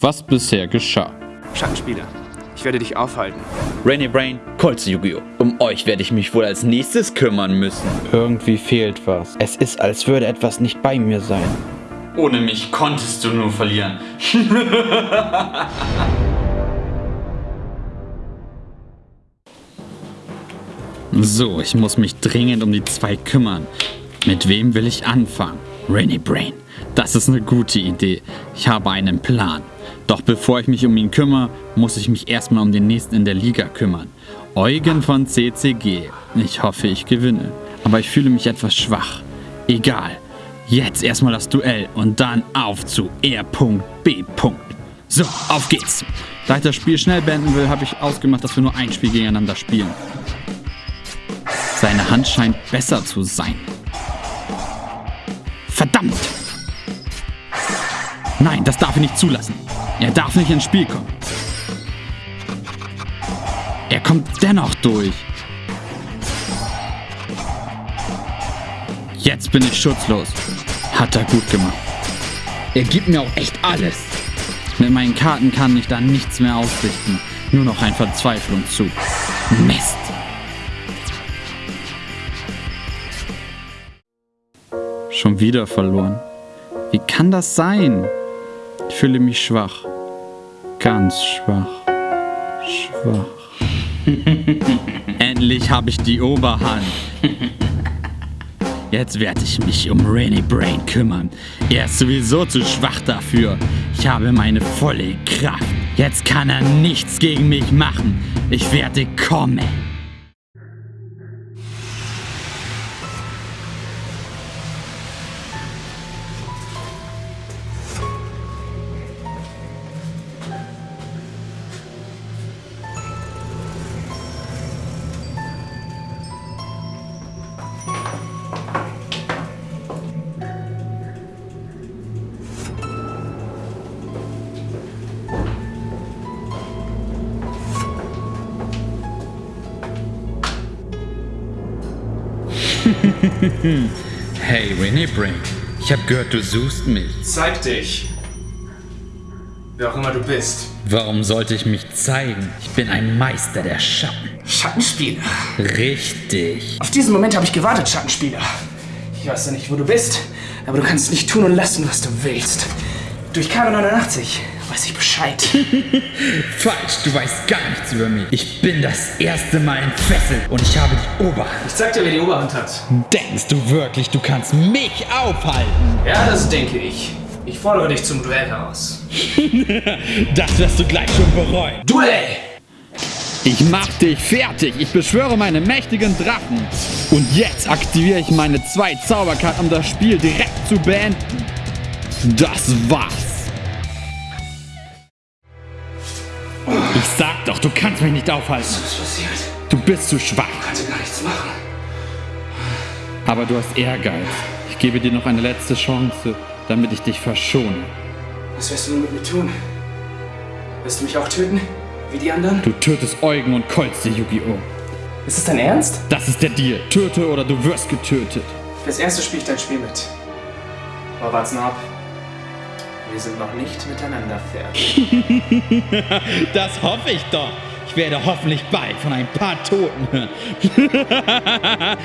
was bisher geschah. Schattenspieler, ich werde dich aufhalten. Rainy Brain, Colts Yu-Gi-Oh! Um euch werde ich mich wohl als nächstes kümmern müssen. Irgendwie fehlt was. Es ist, als würde etwas nicht bei mir sein. Ohne mich konntest du nur verlieren. So, ich muss mich dringend um die zwei kümmern. Mit wem will ich anfangen? Rainy Brain. Das ist eine gute Idee. Ich habe einen Plan. Doch bevor ich mich um ihn kümmere, muss ich mich erstmal um den nächsten in der Liga kümmern. Eugen von CCG. Ich hoffe, ich gewinne. Aber ich fühle mich etwas schwach. Egal. Jetzt erstmal das Duell und dann auf zu R.B. So, auf geht's. Da ich das Spiel schnell beenden will, habe ich ausgemacht, dass wir nur ein Spiel gegeneinander spielen. Seine Hand scheint besser zu sein. Nein, das darf er nicht zulassen. Er darf nicht ins Spiel kommen. Er kommt dennoch durch. Jetzt bin ich schutzlos. Hat er gut gemacht. Er gibt mir auch echt alles. Mit meinen Karten kann ich da nichts mehr ausrichten. Nur noch ein Verzweiflungszug. Mist. Schon wieder verloren. Wie kann das sein? Ich fühle mich schwach. Ganz schwach. Schwach. Endlich habe ich die Oberhand. Jetzt werde ich mich um Rainy Brain kümmern. Er ist sowieso zu schwach dafür. Ich habe meine volle Kraft. Jetzt kann er nichts gegen mich machen. Ich werde kommen. hey, Winnie Brain. Ich habe gehört, du suchst mich. Zeig dich. Wer auch immer du bist. Warum sollte ich mich zeigen? Ich bin ein Meister der Schatten. Schattenspieler. Richtig. Auf diesen Moment habe ich gewartet, Schattenspieler. Ich weiß ja nicht, wo du bist, aber du kannst nicht tun und lassen, was du willst. Durch Karo 89 weiß ich Bescheid. Falsch, du weißt gar nichts über mich. Ich bin das erste Mal entfesselt und ich habe die Oberhand. Ich zeig dir, wer die Oberhand hat. Denkst du wirklich, du kannst mich aufhalten? Ja, das denke ich. Ich fordere dich zum Duell heraus. das wirst du gleich schon bereuen. Duell! Ich mach dich fertig. Ich beschwöre meine mächtigen Drachen. Und jetzt aktiviere ich meine zwei Zauberkarten, um das Spiel direkt zu beenden. Das war's. Ich sag doch, du kannst mich nicht aufhalten. Was ist passiert? Du bist zu schwach. Ich konnte gar nichts machen. Aber du hast Ehrgeiz. Ich gebe dir noch eine letzte Chance, damit ich dich verschone. Was wirst du nun mit mir tun? Wirst du mich auch töten? Wie die anderen? Du tötest Eugen und Kolz, die Yu-Gi-Oh! Ist es dein Ernst? Das ist der Deal. Töte oder du wirst getötet. Fürs erste spiele ich dein Spiel mit. Aber wart's noch ab. Wir sind noch nicht miteinander fertig. das hoffe ich doch. Ich werde hoffentlich bald von ein paar Toten hören.